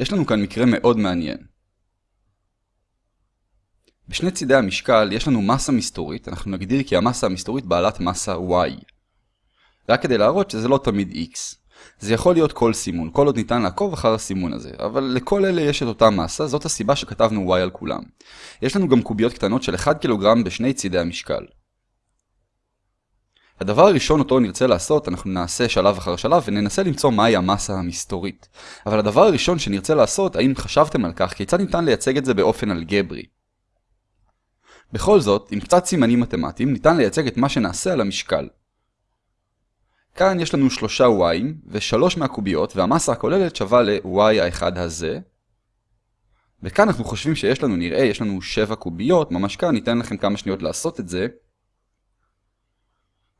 יש לנו כאן מקרה מאוד מעניין. בשני צידי המשקל יש לנו מסה מסתורית, אנחנו נגדיר כי המסה המסתורית בעלת מסה y. רק כדי להראות שזה לא תמיד x. זה יכול להיות כל סימון, כל עוד ניתן לעקוב אחר הסימון הזה, אבל לכל אלה יש את אותה מסה, זאת הסיבה שכתבנו y על כולם. יש לנו גם קוביות קטנות של 1 קילוגרם בשני צידי המשקל. הדבר הראשון אותו נרצה לעשות, אנחנו נעשה שלב אחר שלב וננסה למצוא מהי המסה המסתורית. אבל הדבר הראשון שנרצה לעשות, האם חשבתם על כך, כיצד ניתן לייצג את זה באופן אלגברי. בכל זאת, עם קצת סימנים מתמטיים, ניתן לייצג את מה שנעשה על המשקל. כאן יש לנו שלושה y ושלוש מהקוביות והמסה הכוללת שווה ל-y האחד הזה. וכאן אנחנו חושבים שיש לנו, נראה, יש לנו 7 קוביות, ממש כאן, ניתן לכם כמה שניות לעשות את זה.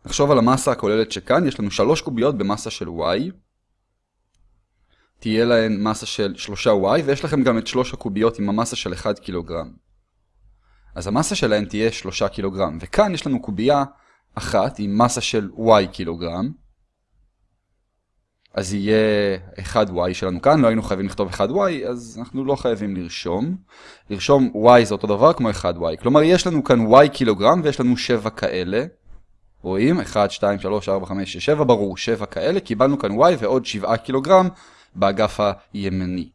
נחשוב על המסה הכוללת שכאן, יש לנו 3 קוביות במסה של y. תהיה להן מסה של 3y, ויש לכם גם את 3 הקוביות עם המסה של 1 קילוגרם. אז המסה שלהן תהיה 3 קילוגרם, וכאן יש לנו קובייה אחת עם מסה של y קילוגרם. אז יהיה 1y שלנו כאן, לא היינו חייבים לכתוב 1y, אז אנחנו לא חייבים לרשום. לרשום y זה אותו דבר כמו 1y. כלומר, יש לנו כאן y קילוגרם ויש לנו 7 כאלה. רואים? 1, 2, 3, 4, 5, 6, 7, ברור, 7 כאלה. קיבלנו כאן y ועוד 7 קילוגרם באגף הימני.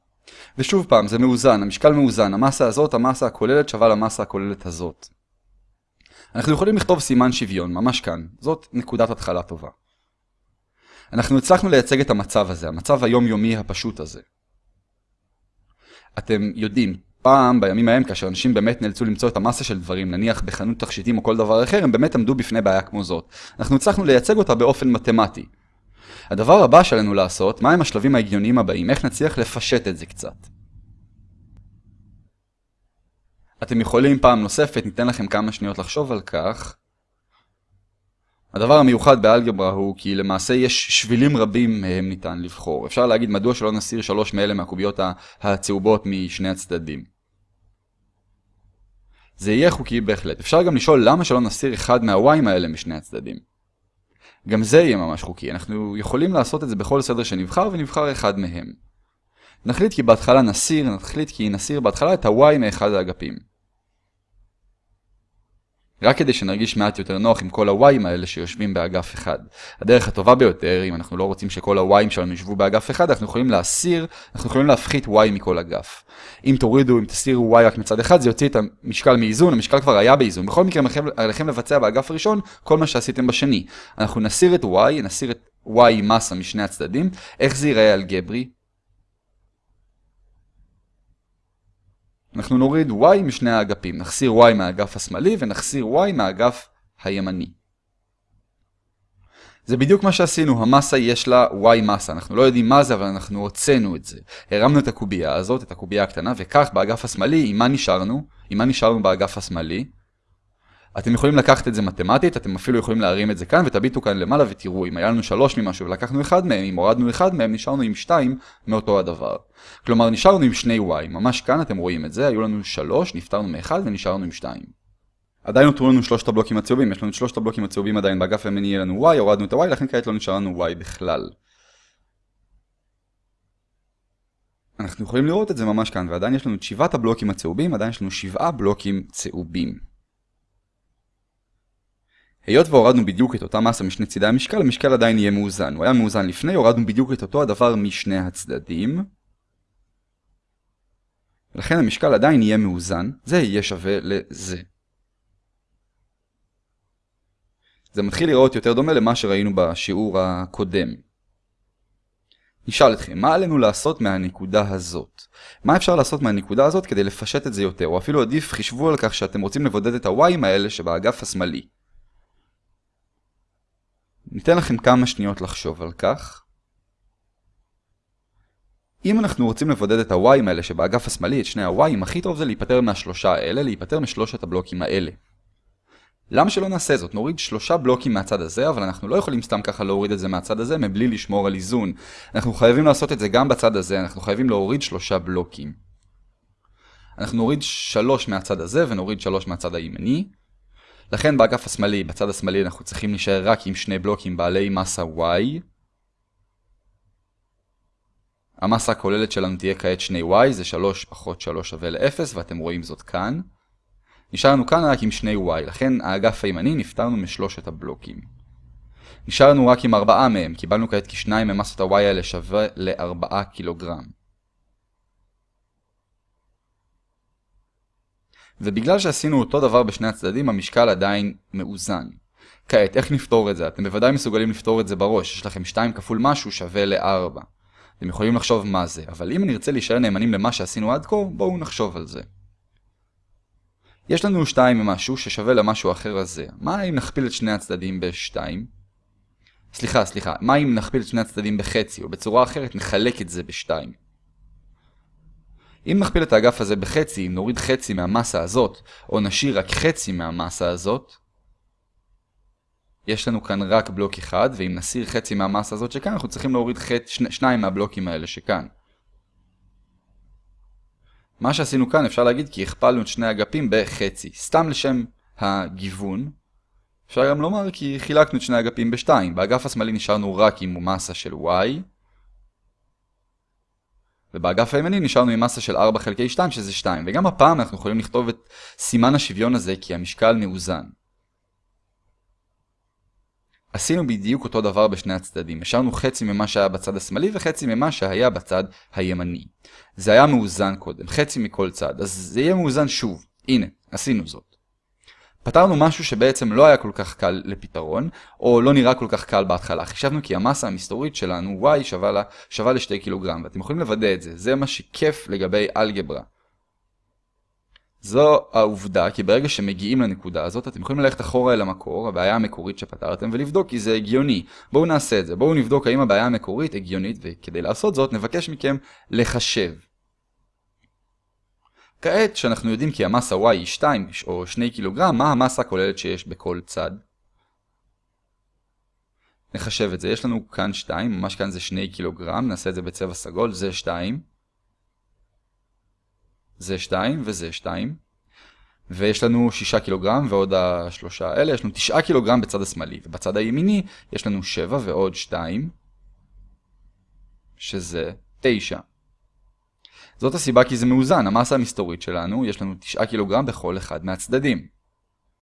ושוב פעם, זה מאוזן, המשקל מאוזן. המסה הזאת, המסה הכוללת שווה למסה הכוללת הזאת. אנחנו יכולים לכתוב סימן שוויון, ממש כאן. זאת נקודת התחלה טובה. אנחנו הצלחנו לייצג את המצב הזה, המצב היומיומי הפשוט הזה. אתם יודעים, פעם, בימים ההם, כאשר אנשים באמת נאלצו למצוא את המסה של דברים, נניח בחנות תכשיטים או כל דבר אחר, הם באמת עמדו בפני בעיה כמו זאת. אנחנו הצלחנו לייצג אותה באופן מתמטי. הדבר הבא שלנו לעשות, מהם השלבים ההגיוניים הבאים, איך נצליח לפשט את זה קצת. אתם יכולים פעם נוספת, ניתן לכם כמה שניות לחשוב על כך. הדבר המיוחד באלגברה הוא כי למעשה יש שבילים רבים מהם ניתן לבחור. אפשר להגיד מדוע שלא נסיר שלוש מאלה מהקוביות הצהובות משני הצדדים. זה יהיה חוקי בהחלט. אפשר גם לשאול למה שלא נסיר אחד מהוויים האלה משני הצדדים. גם זה יהיה ממש חוקי. אנחנו יכולים לעשות את זה בכל סדר שנבחר ונבחר אחד מהם. נחליט כי בהתחלה נסיר, נחליט כי נסיר בהתחלה את ה-y מאחד האגפים. רק כדי שנרגיש מעט יותר נוח עם כל הוויים האלה שיושבים באגף אחד. הדרך הטובה ביותר, אם אנחנו לא רוצים שכל הוויים שלנו יושבו באגף אחד, אנחנו יכולים להסיר, אנחנו יכולים להפחית y מכל אגף. אם תורידו, אם תסירו y רק מצד אחד, זה יוציא את המשקל מאיזון, המשקל כבר היה באיזון. בכל מקרה, עליכם לבצע באגף הראשון כל מה שעשיתם בשני. אנחנו נסיר את y, נסיר את y מסה משני הצדדים. איך זה ייראה אלגברי? אנחנו נוריד y משני האגפים, נחסיר y מהאגף השמאלי ונחסיר y מהאגף הימני. זה בדיוק מה שעשינו, המסה יש לה y מסה, אנחנו לא יודעים מה זה אבל אנחנו הוצאנו את זה. הרמנו את הקובייה הזאת, את הקובייה הקטנה, וכך באגף השמאלי, עם מה נשארנו? עם מה נשארנו באגף השמאלי? אתם יכולים לקחת את זה מתמטית, אתם אפילו יכולים להרים את זה כאן ותביטו כאן למעלה ותראו אם היה לנו שלוש ממשהו ולקחנו אחד מהם, אם הורדנו אחד מהם נשארנו עם שתיים מאותו הדבר. כלומר נשארנו עם שני y, ממש כאן אתם רואים את זה, היו לנו שלוש, נפטרנו מאחד ונשארנו עם שתיים. עדיין נותרו לנו שלושת הבלוקים הצהובים, יש לנו את שלושת הבלוקים הצהובים עדיין באגף הימני יהיה לנו y, הורדנו את ה-y, לכן כעת לא נשאר לנו y בכלל. אנחנו יכולים לראות את זה ממש כאן, ועדיין יש לנו את שבעת הבלוקים הצהובים, עדיין יש לנו שבעה בלוקים צהובים. היות והורדנו בדיוק את אותה מסה משני צידי המשקל, המשקל עדיין יהיה מאוזן. הוא היה מאוזן לפני, הורדנו בדיוק את אותו הדבר משני הצדדים. ולכן המשקל עדיין יהיה מאוזן, זה יהיה שווה לזה. זה מתחיל לראות יותר דומה למה שראינו בשיעור הקודם. נשאל אתכם, מה עלינו לעשות מהנקודה הזאת? מה אפשר לעשות מהנקודה הזאת כדי לפשט את זה יותר, או אפילו עדיף חישבו על כך שאתם רוצים לבודד את הוויים האלה שבאגף השמאלי. ניתן לכם כמה שניות לחשוב על כך. אם אנחנו רוצים לבודד את ה-y האלה שבאגף השמאלי, את שני ה-y, הכי טוב זה להיפטר מהשלושה האלה, להיפטר משלושת הבלוקים האלה. למה שלא נעשה זאת? נוריד שלושה בלוקים מהצד הזה, אבל אנחנו לא יכולים סתם ככה להוריד את זה מהצד הזה מבלי לשמור על איזון. אנחנו חייבים לעשות את זה גם בצד הזה, אנחנו חייבים להוריד שלושה בלוקים. אנחנו נוריד שלוש מהצד הזה ונוריד שלוש מהצד הימני. לכן באגף השמאלי, בצד השמאלי אנחנו צריכים להישאר רק עם שני בלוקים בעלי מסה y. המסה הכוללת שלנו תהיה כעת 2y, זה 3 פחות 3 שווה ל-0, ואתם רואים זאת כאן. נשאר לנו כאן רק עם 2y, לכן האגף הימני נפטרנו משלושת הבלוקים. נשאר לנו רק עם 4 מהם, קיבלנו כעת כי 2 ממסות ה-y האלה שווה ל-4 קילוגרם. ובגלל שעשינו אותו דבר בשני הצדדים, המשקל עדיין מאוזן. כעת, איך נפתור את זה? אתם בוודאי מסוגלים לפתור את זה בראש, יש לכם 2 כפול משהו שווה ל-4. אתם יכולים לחשוב מה זה, אבל אם נרצה להישאר נאמנים למה שעשינו עד כה, בואו נחשוב על זה. יש לנו 2 ממשהו ששווה למשהו אחר הזה. מה אם נכפיל את שני הצדדים ב-2? סליחה, סליחה, מה אם נכפיל את שני הצדדים בחצי, או בצורה אחרת נחלק את זה ב-2? אם נכפיל את האגף הזה בחצי, אם נוריד חצי מהמסה הזאת, או נשאיר רק חצי מהמסה הזאת, יש לנו כאן רק בלוק אחד, ואם נסיר חצי מהמסה הזאת שכאן, אנחנו צריכים להוריד חצ... שני, שניים מהבלוקים האלה שכאן. מה שעשינו כאן אפשר להגיד כי הכפלנו את שני אגפים בחצי. סתם לשם הגיוון. אפשר גם לומר כי חילקנו את שני אגפים בשתיים. באגף השמאלי נשארנו רק עם מסה של y. ובאגף הימני נשארנו עם מסה של 4 חלקי 2 שזה 2. וגם הפעם אנחנו יכולים לכתוב את סימן השוויון הזה כי המשקל מאוזן. עשינו בדיוק אותו דבר בשני הצדדים, השארנו חצי ממה שהיה בצד השמאלי וחצי ממה שהיה בצד הימני. זה היה מאוזן קודם, חצי מכל צד, אז זה יהיה מאוזן שוב. הנה, עשינו זאת. פתרנו משהו שבעצם לא היה כל כך קל לפתרון, או לא נראה כל כך קל בהתחלה. חישבנו כי המסה המסתורית שלנו, y, שווה, לה, שווה ל-2 קילוגרם, ואתם יכולים לוודא את זה, זה מה שכיף לגבי אלגברה. זו העובדה, כי ברגע שמגיעים לנקודה הזאת, אתם יכולים ללכת אחורה אל המקור, הבעיה המקורית שפתרתם, ולבדוק כי זה הגיוני. בואו נעשה את זה, בואו נבדוק האם הבעיה המקורית הגיונית, וכדי לעשות זאת נבקש מכם לחשב. כעת, שאנחנו יודעים כי המסה y היא 2 או 2 קילוגרם, מה המסה הכוללת שיש בכל צד? נחשב את זה, יש לנו כאן 2, ממש כאן זה 2 קילוגרם, נעשה את זה בצבע סגול, זה 2. זה 2 וזה 2. ויש לנו 6 קילוגרם ועוד השלושה האלה, יש לנו 9 קילוגרם בצד השמאלי, ובצד הימיני יש לנו 7 ועוד 2, שזה 9. זאת הסיבה כי זה מאוזן, המסה המסתורית שלנו, יש לנו 9 קילוגרם בכל אחד מהצדדים.